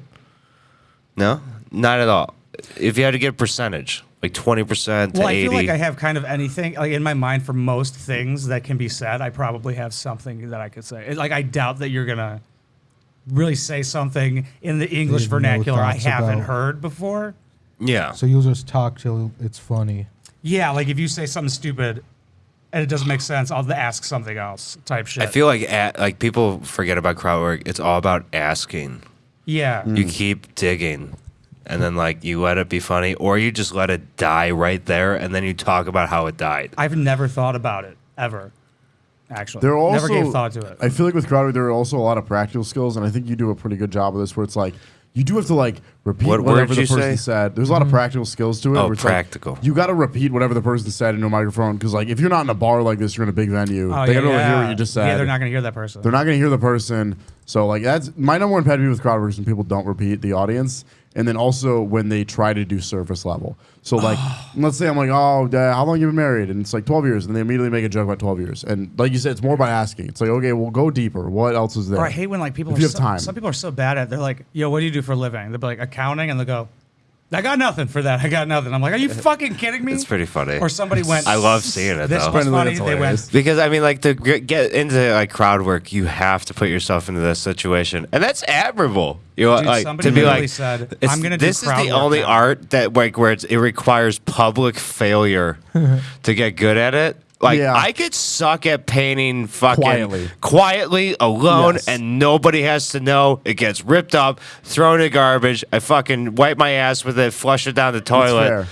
No, not at all. If you had to get a percentage, like twenty percent to Well, I eighty, feel like I have kind of anything like in my mind for most things that can be said. I probably have something that I could say. It- Like I doubt that you're gonna really say something in the English have no vernacular I thoughts haven't about- heard before. yeah. So you'll just talk till it's funny. Yeah, like if you say something stupid and it doesn't make sense, I'll ask something else type shit. I feel like at, like people forget about crowd work. It's all about asking. yeah. You keep digging, and then like you let it be funny, or you just let it die right there, and then you talk about how it died. I've never thought about it ever. Actually, There are also, never gave thought to it. I feel like with crowd work, there are also a lot of practical skills, and I think you do a pretty good job of this. Where it's like you do have to like repeat What whatever the person say? said. There's a lot of mm-hmm. practical skills to it. Oh, where it's like, practical. you got to repeat whatever the person said into a microphone because like if you're not in a bar like this, you're in a big venue. Oh, they yeah, got to hear yeah. what you just said. Yeah, they're not gonna hear that person. They're not going to hear the person. So like that's my number one pet peeve with crowd work is when people don't repeat the audience, and then also when they try to do surface level. So like, let's say I'm like, oh, uh, how long you been married? And it's like 12 years, and they immediately make a joke about 12 years. And like you said, it's more about asking. It's like, okay, well, go deeper. What else is there? Or I hate when like people If are you have so, time. some people are so bad at it. They're like, yo, what do you do for a living? They'll be like accounting and they'll go, I got nothing for that. I got nothing. I'm like, are you fucking kidding me? It's pretty funny. Or somebody went, I love seeing it this though. was Brendan, funny. that's They went. Because I mean, like to g- get into like crowd work, you have to put yourself into this situation, and that's admirable. You know, Dude, like somebody to be literally like, said, it's- "I'm gonna do This is crowd the work only now." art that like where it's, it requires public failure to get good at it. Like Yeah. I could suck at painting fucking Quietly. quietly alone, Yes. and nobody has to know. It gets ripped up, thrown in garbage. I fucking wipe my ass with it, flush it down the toilet.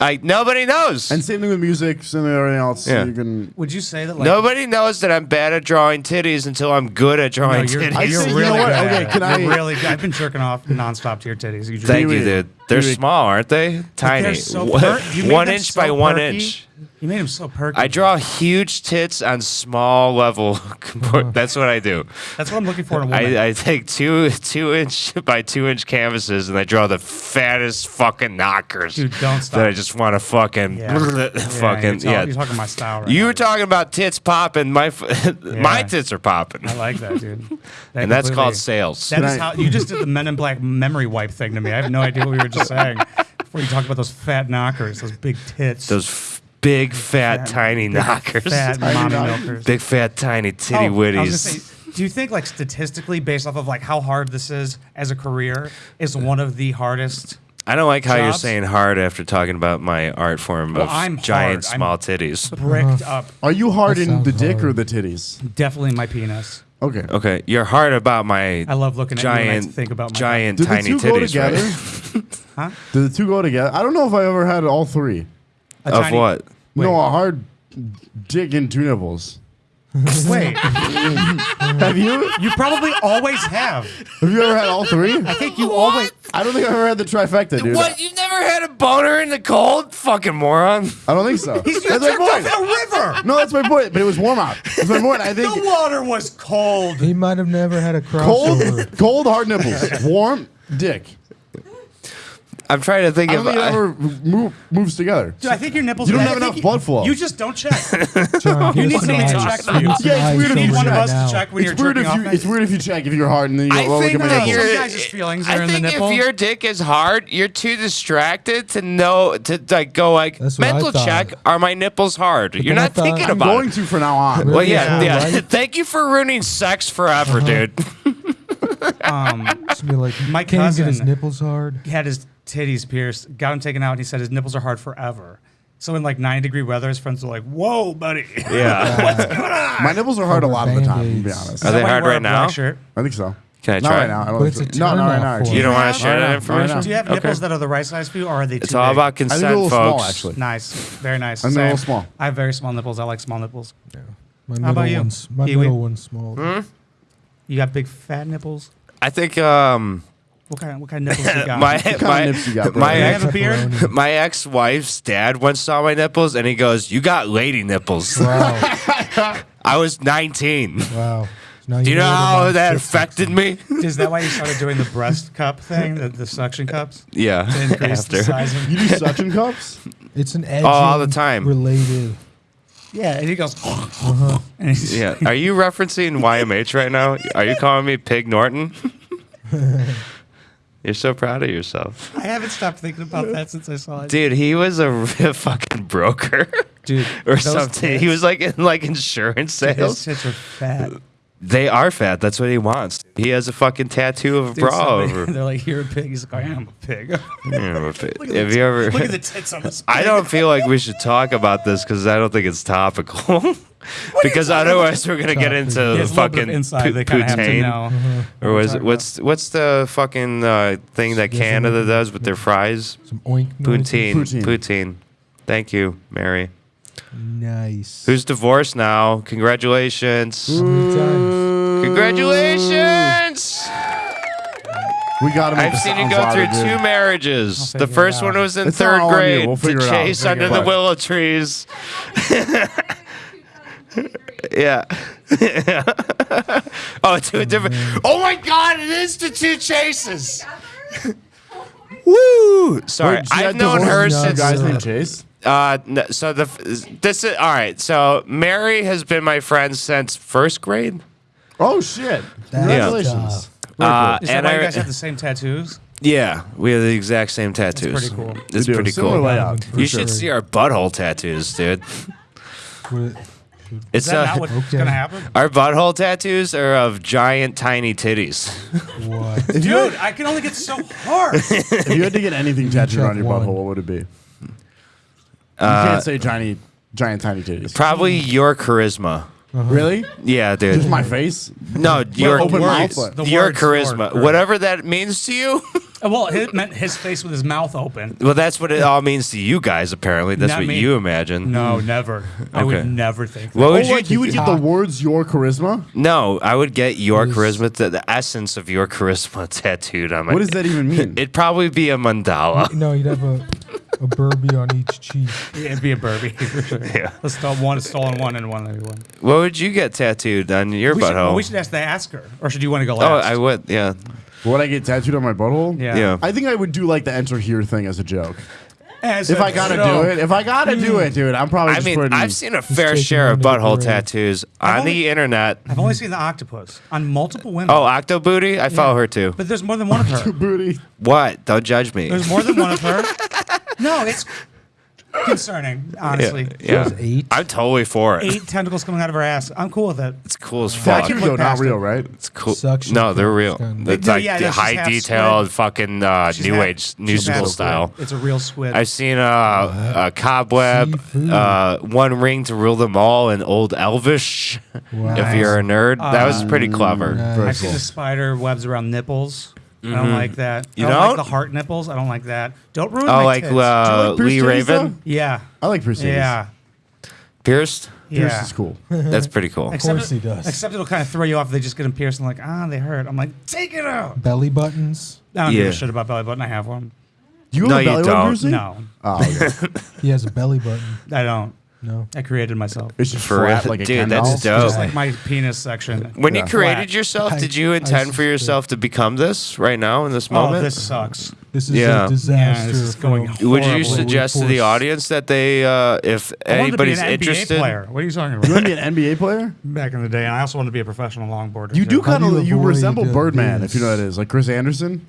Like nobody knows. And same thing with music, same thing with everything else. Yeah. You can. would you say that like, Nobody knows that I'm bad at drawing titties until I'm good at no, drawing you're, titties. I you're say, you really know what? good Okay, can I- You're really good. I've been jerking off nonstop to your titties. You just- Thank you, dude. They're Kiwi. small, aren't they? Tiny. They're so One- per- one inch so by one inch. You made him so perky. I draw huge tits on small level. Uh-huh. That's what I do. That's what I'm looking for in a woman. I, I take two two inch by two inch canvases and I draw the fattest fucking knockers. Dude, don't stop. That I just want to fucking Yeah. Yeah, fucking you're, yeah. you're talking my style right you now. were talking about tits popping. My f- my tits are popping, I like that, dude. That and that's called sales. That is how you just did the Men in Black memory wipe thing to me. I have no idea what we were just saying before you talk about those fat knockers, those big tits, Those f- big fat, Fat- tiny big knockers. fat mommy knockers. milkers. Big fat tiny oh, titty Oh, I was gonna witties. say, do you think, like statistically, based off of like how hard this is as a career, is one of the hardest? I don't like how you're saying hard after talking about my art form Well, of I'm giant hard. I'm- small titties. Bricked up, Are you hard That in the sounds dick or the titties? definitely my penis. Okay. Okay, you're hard about my I love looking at you when I giant, think about my giant Do the tiny two go titties. together? Right? Huh? Do the two go together? I don't know if I ever had all three. A Of tiny- what? No, a hard dick and two nipples. Wait, Have you? you probably always have. Have you ever had all three? I think you always. I don't think I've ever had the trifecta, dude. What? You've never had a boner in the cold? Fucking moron. I don't think so. He's that's my off point. in a river. No, that's my point. But it was warm out. That's my point. I think The water was cold. He might have never had a crossover. cold, cold hard nipples, warm dick. I'm trying to think I of. don't think it ever move, moves together. Dude, I think your nipples. You don't I have think enough you- blood flow. You just don't check. John, You need us somebody to check for you. Yeah, it's weird if you need one of us to check when It's you're weird jerking if you. off. It's weird if you check if you're hard and then you I go, oh, look think at my that nipples. you're. Some guys' feelings I are in the think nipple. if your dick is hard, you're too distracted to know to like go like That's what I mental thought. check. Are my nipples hard? You're then I not thought- thinking I'm I'm about going it. to from now on. Well, Really? yeah, Yeah, yeah. right? Thank you for ruining sex forever, dude. um, Just be like, My can't get his cousin- nipples hard. he had his titties pierced, got them taken out, and he said his nipples are hard forever. So in like 90 degree weather, his friends were like, "Whoa, buddy." Yeah. What's going on?" My nipples are hard a Over lot of the time. To be honest, Are they why hard wear a right black now? Shirt? I think so. Can I Not try? right now. I don't But think it's so. a No, not right turn-off now. for actually. You don't want to share that information? Do you have Okay. nipples that are the right size for you, or are they too It's all big? about I think consent, they're a little folks. small, actually. Nice, very nice. And they're a Same. little small. I have very small nipples. I like small nipples. My How middle about you? one's my Kiwi? middle one's small. Hmm? You got big fat nipples. I think um, What kind? Of, what kind of nipples you got? my kind of my nips you got, bro? my you ex, have a beard? Pepperoni. my ex-wife's dad once saw my nipples and he goes, "You got lady nipples." Wow, I was 19. wow. Now Do you know what how about that six affected me? Is that why you started doing the breast cup thing, the, the suction cups? Yeah. To increase the After. size of You do suction cups? It's an edging Oh, all the time. related. Yeah, and he goes, Uh-huh. and he's, Yeah. Are you referencing YMH right now? Are you calling me Pig Norton? You're so proud of yourself. I haven't stopped thinking about that since I saw it. Dude, he was a fucking broker Dude, or something. He was like in like insurance His sales. tits are fat. They are fat. That's what he wants. He has a fucking tattoo of a Dude, bra somebody- over. They're like, "You're a pig." He's like, "I am a pig." Look Yeah, if it- at Have the you ever? Look at the tits on this. I don't feel like we should talk about this because I don't think it's topical. because otherwise, we're gonna get into the it's a little bit fucking inside. They kind of have to poutine. know. Or was it, what's what's the fucking uh, thing that Canada does with their fries? Some oink noises. Poutine. Poutine. Poutine. Thank you, Mary. Nice. Who's divorced now? Congratulations. How many times? Congratulations. We got to make I've seen you go through louder, dude. two marriages. The first one was in It's third all on you. grade We'll to figure it out. chase We'll under figure the out. willow trees. yeah. oh, two different. Oh my God! It is the two chases. Woo! Sorry, Wait, I've known her from a since. guy's named Chase. Uh, so the this is all right. So Mary has been my friend since first grade. Oh shit! Congratulations. Very Uh. Is that and why I you guys have the same tattoos? yeah, we have the exact same tattoos. pretty cool. It's pretty Similar cool. layout. You sure. should see our butthole tattoos, dude. It's Is that uh, not what's Okay. gonna happen? our butthole tattoos are of giant, tiny titties. what? Dude, I can only get so hard. if you had to get anything tattooed on your one. butthole, what would it be? You Uh, can't say giant, giant tiny titties. Probably your charisma. Uh-huh. Really? Yeah, dude. Just my face? no, your open words, mouth? The your words, charisma, Lord, whatever that means to you. Uh, well, it meant his face with his mouth open. well, that's what it all means to you guys. Apparently, that's Not what me. you imagine. No, never. I Okay. would never think. That. What Oh, would you? like you would get the ah. words "your charisma." no, I would get your Is- charisma, the, the essence of your charisma tattooed on my. What does that even mean? It'd probably be a mandala. No, you'd have a, a Burby on each cheek. Yeah, it'd be a Burby for sure. Yeah. Let's start one stolen one and one everyone. What would you get tattooed on your We should, butthole? we should ask the ask her, or should you want to go oh. I would. Yeah. Would I get tattooed on my butthole? Yeah. Yeah. I think I would do like the enter here thing as a joke. As If a I gotta joke. do it, if I gotta do it, dude, I'm probably I just mean, putting. I've seen a fair share of one to the butthole tattoos on only- the internet. I've only seen the octopus on multiple women. Oh, Octo Booty? I follow her too. but there's more than one of her. booty. What? Don't judge me. There's more than one of her. No, it's concerning, honestly. Yeah. There's eight. I'm totally for it. Eight tentacles coming out of her ass. I'm cool with it. It's cool as fuck. Tattooed look though, not real, right? It's cool. Suction no, they're real. kinda. It's They- like yeah, yeah, high detailed fucking uh, new half- age, new school style. It's a real squid. I've seen uh, a cobweb, uh, one ring to rule them all, and old Elvish. Wow. If you're a nerd, that was pretty clever. Nice. I've seen the spider webs around nipples. I don't like that. You I don't like don't? the heart nipples. I don't like that. Don't ruin Oh, my like tits. uh, Pierce Lee titties, Raven, yeah, I like Pierce. yeah, pierced. Pierce is cool. That's pretty cool. Except course it- he does. Except it'll kind of throw you off. if They just get them pierced and like, ah, they hurt. I'm like, take it out. Belly buttons. I don't give a shit about belly button. I have one. Do you have No, a you belly button don't. piercing? No, Oh, okay. He has a belly button. I don't. No. I created myself. It's just For flat real? like a Dude, that's doll. dope. Just like my penis section. When you Yeah. created Flat. yourself, I- did you I intend for see. yourself to become this right now in this Oh, moment? this sucks. This is Yeah. a disaster. Yeah, this is for going him. Would you horribly. suggest to the Force. audience that they, uh, if I wanted to be anybody's an NBA interested, player. What are you talking about? You about? want to be an NBA player? Back in the day, and I also wanted to be a professional longboarder. You too. do kind do you of. You avoid, resemble uh, Birdman, if you know what it is, like Chris Anderson.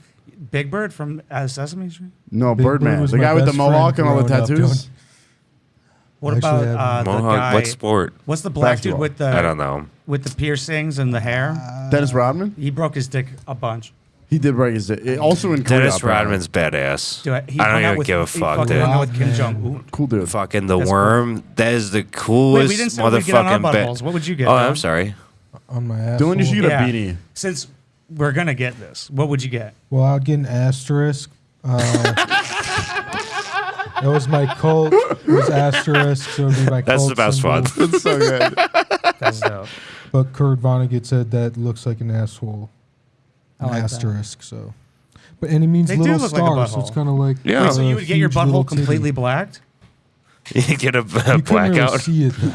Big Bird from uh, Sesame Street. No, Big Bird Birdman, was the my guy with the best mohawk and all the growing up, tattoos. Don't- What Actually, about I have uh, the Mohawk, guy? what sport? What's the black Basketball. dude with the I don't know. with the piercings and the hair? Dennis Rodman. he broke his dick a bunch. He did break his. dick. Also in Korea. Dennis apparently. Rodman's badass. Dude, he I hung don't out even with, give a he fuck, fucking dude. hung out with Kim Jong Un. Cool dude. Fucking the That's worm. That is the Wait, coolest we didn't say we'd get on our motherfucking ba- buttholes. What would you get? Oh, Dylan? I'm sorry. On my asshole. Dylan, you should get Yeah. a beanie. Since we're gonna get this, what would you get? Well, I'd get an asterisk. Uh, that was my cult. It was asterisk, so it'd be my That's cult the best symbol. one. It's so good. That's dope. But Kurt Vonnegut said that looks like an asshole. I An like that. asterisk, so. But and it means They do little look like a stars, so it's butthole. kind of like. Yeah. Wait, so a you would get your huge little butthole titty. completely blacked? You get a, a You couldn't really blackout. see it though.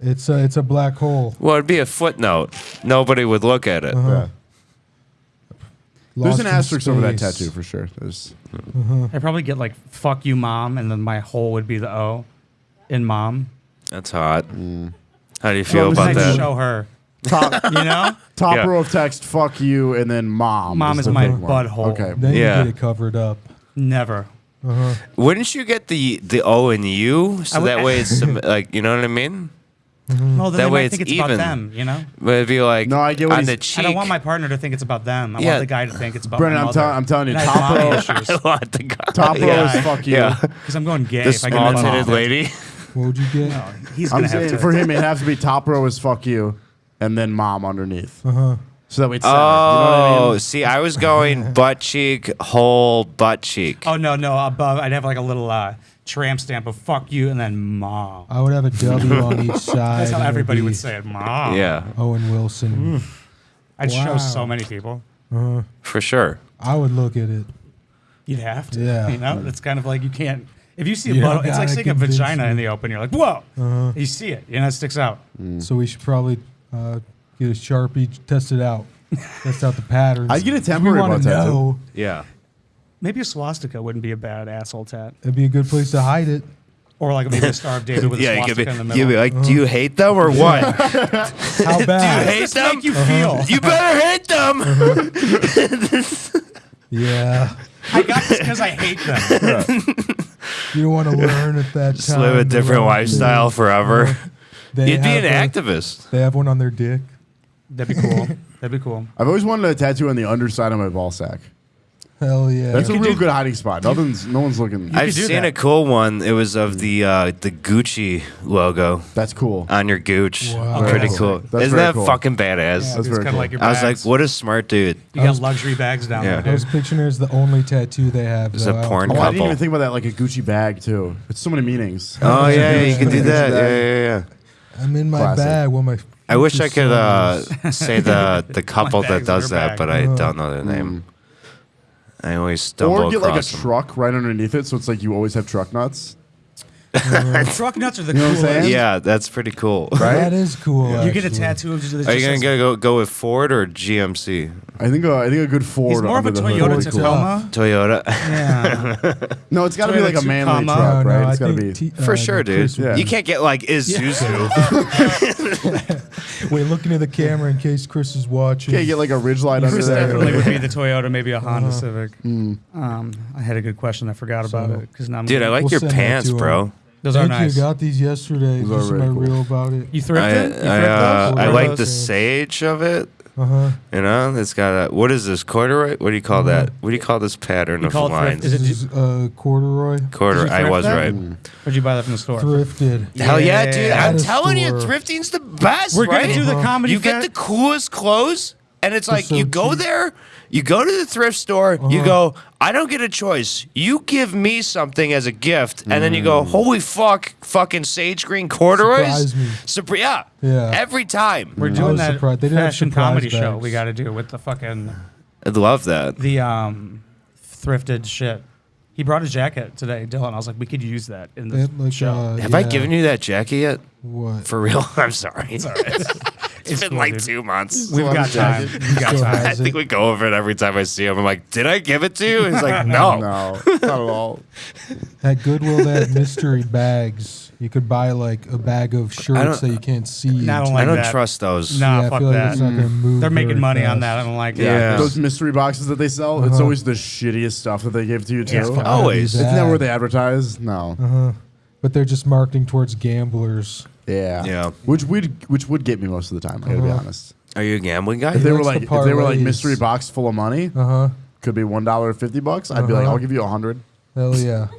It's a it's a black hole. Well, it'd be a footnote. Nobody would look at it. Uh-huh. Yeah. There's an in asterisk over that tattoo for sure. There's I probably get like "fuck you, mom," and then my hole would be the O in mom. That's hot. Mm. How do you feel this about I is that? show her. top You know, top Yeah. row of text. Fuck you, and then mom. Mom is the my big one. butthole. Okay. Then Yeah. you get it covered up. never. Wouldn't you get the the O and U so I would- that way it's some- like you know what I mean? Well, then That they way might it's think it's even. about them. You know, But it'd be like No, I get what on he's- the cheek. I don't want my partner to think it's about them. I Yeah. want the guy to think it's about Brennan, my I'm, mother. tell- I'm telling you, And I top have mommy row, issues I want the guy. top row Yeah. is fuck you. Yeah. because I'm going gay. The if I get small my titted lady. What would you get? No, he's I'm gonna have saying to. for him, it has to be top row is fuck you, and then mom underneath. Uh huh. So that way it's center. Oh, you know what I mean? see, I was going butt cheek, whole butt cheek. Oh no, no, above I'd have like a little uh, tramp stamp of "fuck you" and then "mom." I would have a W on each side. That's how everybody would say it, "mom." Yeah, Owen Wilson. I'd show so many people. for sure. I would look at it. You'd have to. Yeah. You know, it's kind of like you can't. If you see a You butt, it's like seeing a vagina me. in the open. You're like, whoa! Uh-huh. You see it. You know, it sticks out. So we should probably uh, get a sharpie, test it out, test out the patterns. I'd get a temporary want butt tattoo. Yeah. Maybe a swastika wouldn't be a bad asshole tat, It'd be a good place to hide it. or like maybe a Star of David with a Yeah, you could swastika be, in the you'd middle. be like, do you uh-huh. hate them or what? How bad? do you hate Just them? make you uh-huh. feel. You better hate them. Uh-huh. yeah. I got this because I hate them. You don't want to learn at that Just time. live a different lifestyle thing. forever. They You'd be an a- activist. They have one on their dick. That'd be cool. That'd be cool. I've always wanted a tattoo on the underside of my ball sack. Hell yeah. That's a real do- good hiding spot. Nothing's, no one's looking. I've do seen that. a cool one. It was of the uh, the Gucci logo That's cool. on your gooch. Wow. Pretty That's cool. That's Isn't very that cool. fucking badass? Yeah, That's it's very kind of cool. like your I was like, bags. what a smart dude. You got luxury bags down Yeah. there. I was dude. picturing it the only tattoo they have. It's though. a I don't porn Oh, think- I didn't couple. even think about that like a Gucci bag too. It's so many meanings. Oh yeah, you can do that. Yeah, yeah, yeah. I'm in my Classic. bag. What my I wish I could uh, say the the couple that bag's in does your that, bag. but I don't know their name. I always stumble Or get like a across them. truck right underneath it, so it's like you always have truck nuts. Truck nuts are the You know what I'm coolest. Yeah, that's pretty cool. Right? That is cool. You get a actually. tattoo of just Are you gonna says- go, go with Ford or GMC? I think uh, I think a good Ford. He's more of a under the hood Toyota would be cool. Tacoma. Toyota. Yeah. No, it's got to be like a manly Tacoma. truck, No, no, right? I It's got to be. T- For uh, sure, dude. Yeah. You can't get like Isuzu. Wait, look into the camera in case Chris is watching. Can't get like a Ridgeline under Chris there. definitely would be the Toyota, maybe a Honda Uh-huh. Civic. Um, I had a good question. I forgot about it because now I'm Dude, I like your pants, bro. Those are nice. you. Got these yesterday. Those are Just very my cool. reel about it. You I, thrifted? I, uh. I like the sage of it. Uh huh. You know, it's got a what is this corduroy? What do you call that? What do you call this pattern You of call it thrift- lines? is it- This is uh, corduroy. Corduroy. I was that? right. Where'd you buy that from the store? Thrifted. Hell yeah, Yeah. dude! At I'm a telling you, store. thrifting's the best. We're gonna right? do the Uh-huh. comedy. You get the coolest clothes, and it's like so you go cheap. there, you go to the thrift store, you Uh-huh. go, I don't get a choice. You give me something as a gift, and then you go, holy fuck, fucking sage green corduroys. Surprise me. Surpri- yeah, Yeah. every time. We're I doing that surprised. They didn't fashion surprise comedy show we got to do with the fucking I'd love that. the um thrifted shit. He brought a jacket today, Dylan. I was like, we could use that in the like, show. uh, Have I given you that jacket yet? What? For real? I'm sorry. It's, It's been cool, like two months. We've got time. We've got time. I think we go over it every time I see him. I'm like, did I give it to you? He's like, no. No, not at all. At Goodwill, they had mystery bags. You could buy like a bag of shirts that you can't see. No, I don't I don't that. trust those. Nah, yeah, I fuck feel like that. it's not gonna move. They're making very money on that. I don't like it. Yeah. Those mystery boxes that they sell, it's Uh-huh. always the shittiest stuff that they give to you too. Yeah, it's It's fucking- Always. Bad. never where they advertise. No. Uh-huh. But they're just marketing towards gamblers. Yeah. Yeah. Which would which would get me most of the time. I gotta be Uh-huh. honest. Are you a gambling guy? If they were likes like the if they were like parlays. mystery box full of money, Uh huh. could be one dollar fifty bucks. I'd be like, Uh-huh. I'll give you a hundred. Hell yeah.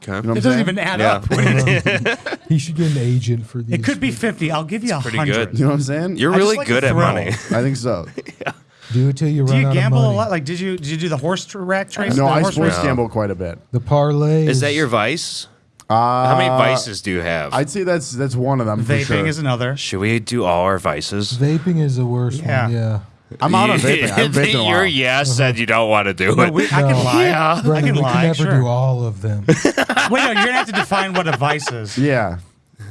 Okay. You know what I'm It doesn't saying? even add Yeah. up. What do you- He should get an agent for these. it could be 50. I'll give you a pretty hundred. good. You know what I'm saying? You're I just really like good the at thrill. money. I think so. Do it till you run Do run you out gamble of a lot? Like, did you did you do the horse tr- rack trace? no, the I horse sports race? gamble quite a bit. The parlay. Is that your vice? Uh, How many vices do you have? I'd say that's that's one of them. for Vaping sure. is another. Should we do all our vices? Vaping is the worst Yeah. one. Yeah. I'm out on vaping. I haven't vaped Your yes said you don't want to do No, it. we, I can lie. Yeah. I can we lie. can never sure. do all of them. Wait, no, you're gonna have to define what a vice is. Yeah.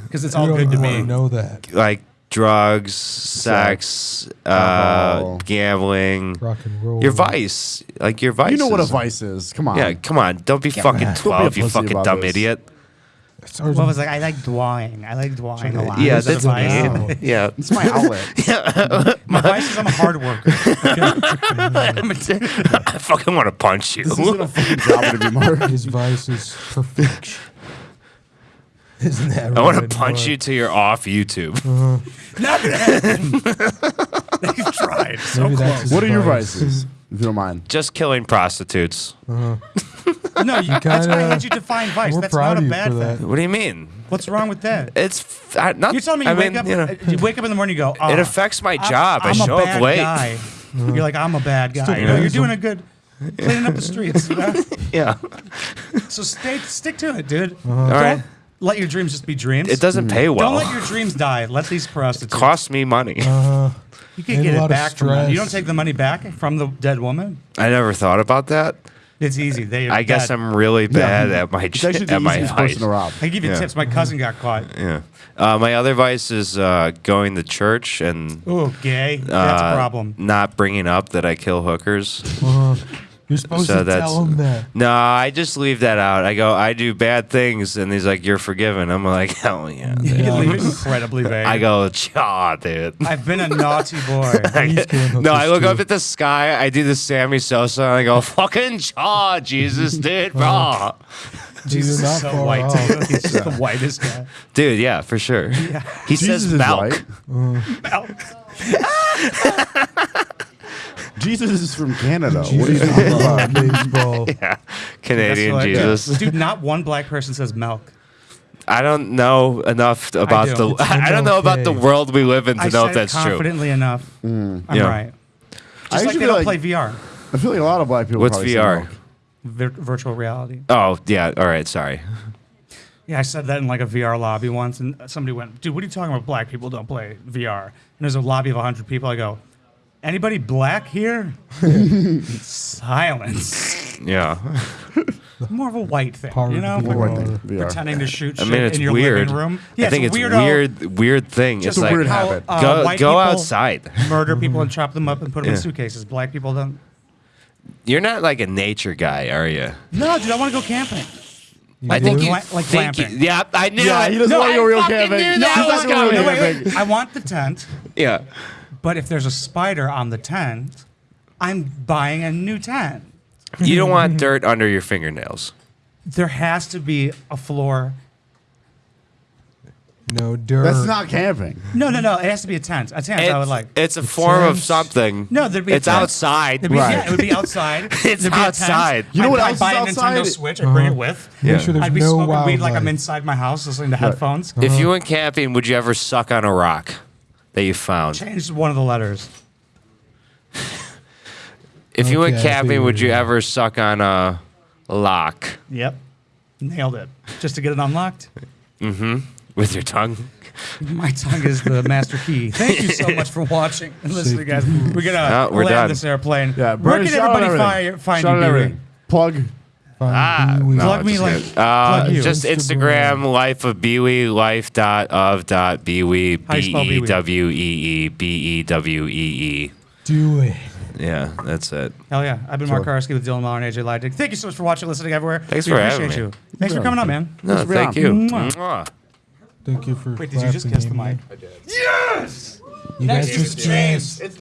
because it's You all don't good to me. wanna know that. like drugs, sex, uh, gambling. Rock and roll. Your vice, like your vice. You know what a vice is? Come on. Yeah, come on. Don't be fucking Don't be a twelve, you fucking dumb this. idiot. It's ours- What was like? I like drawing. I like drawing a lot. Yeah, Is that's a vice? Wow. me. Yeah. It's my outlet. My vice is I'm a hard worker. I'm a t- I fucking want to punch you. this isn't a fucking job anymore. His vice is perfection. Isn't that I want to punch you till you're off YouTube. Uh-huh. Not gonna happen. They've tried. So Maybe that's close. his what are your vices, if you don't mind? Just killing prostitutes. Uh-huh. No, you, that's why I kinda- had you define vice. We're That's proud not of a you bad for that. thing. What do you mean? What's wrong with that? It's f- I, not. You're telling me you I wake mean, up, you know, you wake up in the morning, you go, oh, it ah, affects my I'm- job. i I'm show a up bad late. guy. Uh-huh. You're like, I'm a bad guy. You know, you're doing a good cleaning up the streets. you know? Yeah. So stay, stick to it, dude. Uh-huh. All Don't let your dreams just be dreams. It doesn't mm. pay well. Don't let your dreams die. Let these prostitutes. cost me money. Uh, you can get it back from them. You don't take the money back from the dead woman. I never thought about that. It's easy. They. I guess dead. I'm really bad at my It's actually the at my easiest person to rob. I give you Yeah. tips. My cousin got caught. Yeah. Uh, my other vice is uh, going to church and Oh, gay. That's uh, a problem. not bringing up that I kill hookers. You're supposed So to that's- tell him that. No, I just leave that out. I go, I do bad things, and he's like, "You're forgiven." I'm like, "Hell yeah!" You dude." can leave it incredibly vague. I go, "Chaw, dude." I've been a naughty boy. He's killing No, I look too. up at the sky. I do the Sammy Sosa, and I go, "Fucking chaw, Jesus, dude, bro." Jesus not is so white. He's just the whitest guy. dude. Yeah, for sure. He Jesus says is milk. Mm. White. Jesus is from Canada. What are you Jesus talking about? baseball. Yeah, Canadian That's what I- Jesus. Dude, not one black person says milk. I don't know enough about do. the. It's I don't know about the okay. world we live in to I know said if that's it true. confidently enough. Mm. I'm Yeah. right. I Just like actually they don't like- play VR, I feel like a lot of black people. What's probably say VR? milk. vir- virtual reality. Oh yeah. All right. Sorry. Yeah, I said that in like a VR lobby once, and somebody went, "Dude, what are you talking about? Black people don't play VR." And there's a lobby of 100 people. I go, "Anybody black here?" Silence. Yeah. More of a white thing, Part you know? the What do I VR. think? VR. Pretending to shoot I shit mean, it's in your weird. living room. Yeah, I think it's weirdo weird. Weird thing. Just it's a like weird how, habit. uh, go white go people outside. murder people and chop them up and put them Yeah. in suitcases. Black people don't. You're not like a nature guy, are you? No, dude, I want to go camping. I think would? you. Like- like think you- glamping. yeah, I knew Yeah, it. he doesn't no, want to go real fucking camping. Knew He's not was gonna coming. real No, wait, camping. wait. I want the tent, Yeah. But if there's a spider on the tent, I'm buying a new tent. You don't want dirt under your fingernails. There has to be a floor. No dirt. That's not camping. No, no, no. It has to be a tent. A tent. I would like. It's a form of something. No, there'd be a It's tent. outside. It'd be, Right. yeah, it would be outside. It's There'd be a tent. outside. You know I'd- what I'd else buy is a Nintendo outside? Switch and bring it uh-huh. with. Make Yeah. sure there's I'd be no smoking weed like wildlife. I'm inside my house listening to headphones. If you uh-huh. went camping, would you ever suck on a rock that you found? Change one of the letters. If you went Okay, I see camping, what would you're you doing. ever suck on a lock Yep. Nailed it. Just to get it unlocked. Mm-hmm. with your tongue? My tongue is the master key. Thank you so much for watching and listening, guys. We're gonna No, we're land done. this airplane. Yeah, Where Brandon, can shout out everybody everything. find, find Shout you? out Pee-wee? everything. Plug. Find Ah, Pee-wee. no, Plug me just like- uh, plug you. just Instagram, life of Bewee, life dot of dot Bewee, How you B spell E Bewee? W E E B E W E E. Do it. Yeah, that's it. Hell yeah. I've been Mark Karski with Dylan Mahler and AJ Leidig. Thank you so much for watching, listening everywhere. Thanks we for appreciate having me. you. Thanks for coming on, man. No, Thanks for thank you. Mwah. Thank you for. Wait, did you just kiss the amen. Yes. You guys just danced.